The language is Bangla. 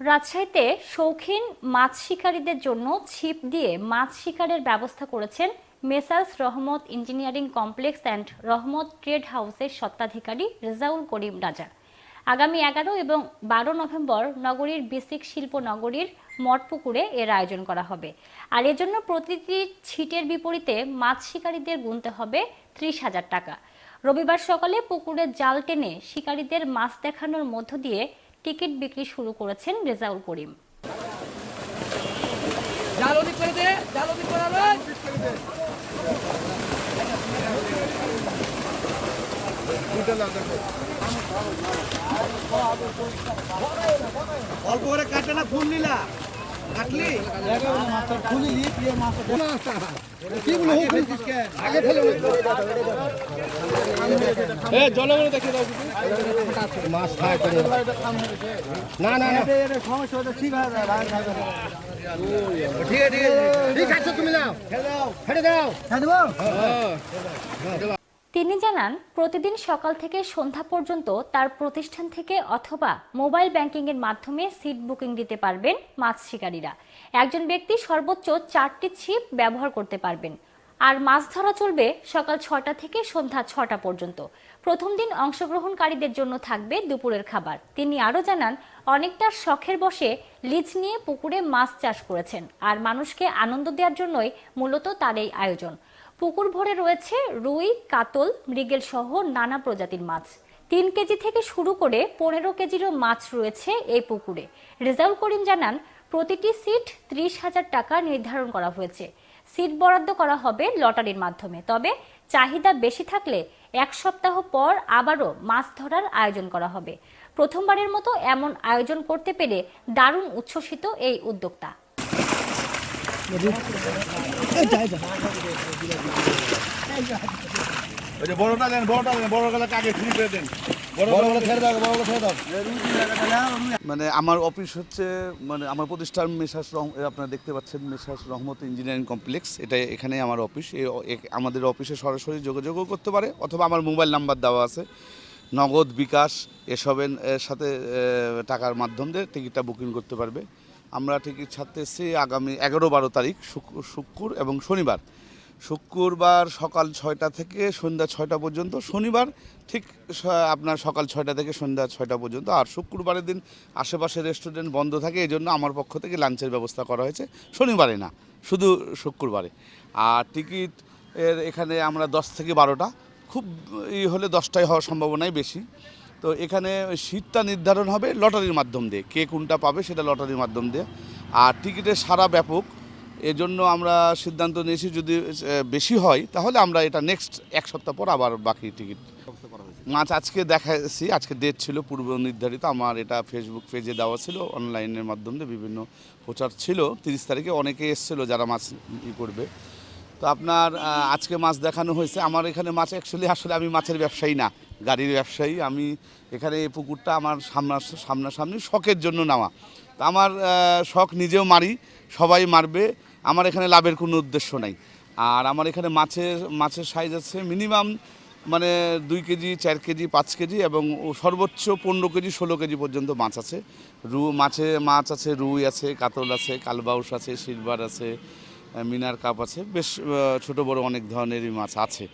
রাজশাহীতে শৌখিন মাছ শিকারীদের জন্য ছিপ দিয়ে মাছ শিকারের ব্যবস্থা করেছেন Messrs Rahmat engineering complex and Rahmat trade হাউসের স্বত্বাধিকারী রেজাউল করিম রাজা। আগামী এগারো এবং বারো নভেম্বর নগরীর বেসিক শিল্প নগরীর মঠপুকুরে এর আয়োজন করা হবে। আর এজন্য প্রতিটি ছিটের বিপরীতে মাছ শিকারীদের গুনতে হবে ত্রিশ হাজার টাকা। রবিবার সকালে পুকুরে জাল টেনে শিকারীদের মাছ দেখানোর মধ্য দিয়ে টিকিট বিক্রি শুরু করেছেন রেজাউল করিম। অল্প করে কাটে না ফুল নিলা। মাছ না না না। সমস্যা ঠিক আছে ঠিক আছে। ঠিক আছে তুমি নাও। ছেড়ে দাও। তিনি জানান, প্রতিদিন সকাল থেকে সন্ধ্যা পর্যন্ত তার প্রতিষ্ঠান থেকে অথবা মোবাইল ব্যাংকিং এর মাধ্যমে সিট বুকিং দিতে পারবেন মাছ শিকারীরা। একজন ব্যক্তি সর্বোচ্চ চারটি ছিপ ব্যবহার করতে পারবেন। আর মাছ ধরা চলবে সকাল ছটা থেকে সন্ধ্যা ছটা পর্যন্ত। প্রথম দিন অংশগ্রহণকারীদের জন্য থাকবে দুপুরের খাবার। তিনি আরও জানান, অনেকটা শখের বসে লিজ নিয়ে পুকুরে মাছ চাষ করেছেন আর মানুষকে আনন্দ দেওয়ার জন্যই মূলত তার এই আয়োজন। পুকুর ভরে রয়েছে রুই, কাতল, মৃগেল সহ নানা প্রজাতির মাছ। তিন কেজি থেকে শুরু করে পনেরো কেজিরও মাছ রয়েছে এই পুকুরে। রেজাউল করিম জানান, প্রতিটি সিট ত্রিশ হাজার টাকা নির্ধারণ করা হয়েছে। সিট বরাদ্দ করা হবে লটারির মাধ্যমে। তবে চাহিদা বেশি থাকলে এক সপ্তাহ পর আবারও মাছ ধরার আয়োজন করা হবে। প্রথমবারের মতো এমন আয়োজন করতে পেরে দারুণ উচ্ছ্বসিত এই উদ্যোক্তা। বড়টা দেন বড়টা দেন বড় গেলে কাকে ফ্রি করে দেন। মানে আমার অফিস হচ্ছে মানে আমার প্রতিষ্ঠান মেসাস রহ আপনারা দেখতে পাচ্ছেন মেসাস রহমত ইঞ্জিনিয়ারিং কমপ্লেক্স। এটা এখানে আমার অফিস এ- আমাদের অফিসে সরাসরি যোগাযোগও করতে পারে অথবা আমার মোবাইল নাম্বার দেওয়া আছে। নগদ বিকাশ এসবের এর সাথে টাকার মাধ্যম দিয়ে টিকিটটা বুকিং করতে পারবে। আমরা টিকিট ছাড়তে এসেছি আগামী এগারো বারো তারিখ শুক্র এবং শনিবার। শুক্রবার সকাল ছয়টা থেকে সন্ধ্যা ছয়টা পর্যন্ত, শনিবার ঠিক আপনার সকাল ছয়টা থেকে সন্ধ্যা ছয়টা পর্যন্ত। আর শুক্রবারের দিন আশেপাশে রেস্টুরেন্ট বন্ধ থাকে এই জন্য আমার পক্ষ থেকে লাঞ্চের ব্যবস্থা করা হয়েছে। শনিবারে না, শুধু শুক্রবারে। আর টিকিট এর এখানে আমরা দশ থেকে বারোটা। খুব ই হলে দশটায় হওয়ার সম্ভাবনাই বেশি। তো এখানে সিটটা নির্ধারণ হবে লটারির মাধ্যম দিয়ে। কে কোনটা পাবে সেটা লটারির মাধ্যম দিয়ে। আর টিকিটের সারা ব্যাপক। এজন্য আমরা সিদ্ধান্ত নিয়েছি যদি বেশি হয়, তাহলে আমরা এটা নেক্সট এক সপ্তাহ পর আবার বাকি টিকিট মাছ আজকে দেখাচ্ছি আজকে ডেট ছিল পূর্ব নির্ধারিত। আমার এটা ফেসবুক পেজে দেওয়া ছিল অনলাইনের মাধ্যমে বিভিন্ন প্রচার ছিল। তিরিশ তারিখে অনেকে এসেছিল যারা মাছ ই করবে। তো আপনার আজকে মাছ দেখানো হয়েছে। আমার এখানে মাছ অ্যাকচুয়ালি আসলে আমি মাছের ব্যবসায়ী না, গাড়ির ব্যবসায়ী। আমি এখানে এই পুকুরটা আমার সামনা সামনাসামনি শখের জন্য নেওয়া। তো আমার শখ নিজেও মারি, সবাই মারবে। আমার এখানে লাভের কোনো উদ্দেশ্য নাই। আর আমার এখানে মাছের মাছের সাইজ আছে মিনিমাম মানে দুই কেজি, চার কেজি, পাঁচ কেজি এবং সর্বোচ্চ পনেরো কেজি, ষোলো কেজি পর্যন্ত মাছ আছে। রু মাছে মাছ আছে, রুই আছে, কাতল আছে, কালবাউস আছে, সিলভার আছে মিনার কাপ আছে। বেশ ছোট বড় অনেক ধরনেরই মাছ আছে।